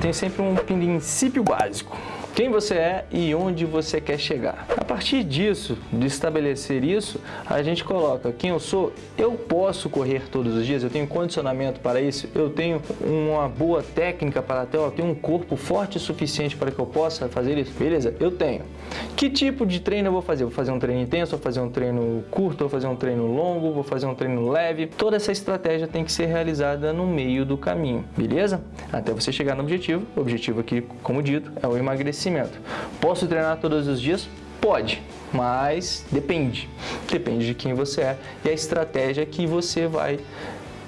tem sempre um princípio básico quem você é e onde você quer chegar. A partir disso, de estabelecer isso, a gente coloca quem eu sou, eu posso correr todos os dias, eu tenho condicionamento para isso, eu tenho uma boa técnica para até, eu tenho um corpo forte o suficiente para que eu possa fazer isso. Beleza, eu tenho. Que tipo de treino eu vou fazer? Vou fazer um treino intenso, vou fazer um treino curto, vou fazer um treino longo, vou fazer um treino leve. Toda essa estratégia tem que ser realizada no meio do caminho, beleza? Até você chegar no objetivo. O objetivo aqui, como dito, é o emagrecimento. Posso treinar todos os dias? Pode, mas depende. Depende de quem você é e a estratégia que você vai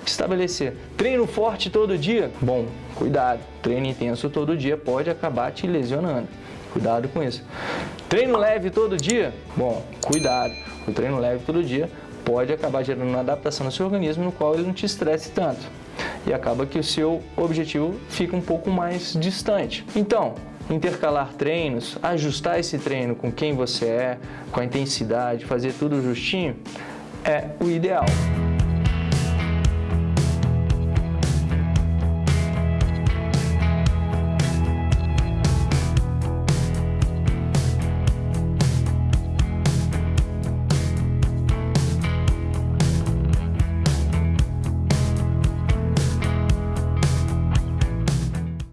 estabelecer. Treino forte todo dia? Bom, cuidado. Treino intenso todo dia pode acabar te lesionando. Cuidado com isso. Treino leve todo dia? Bom, cuidado. O treino leve todo dia pode acabar gerando uma adaptação no seu organismo no qual ele não te estresse tanto. E acaba que o seu objetivo fica um pouco mais distante. Então, intercalar treinos, ajustar esse treino com quem você é, com a intensidade, fazer tudo justinho, é o ideal.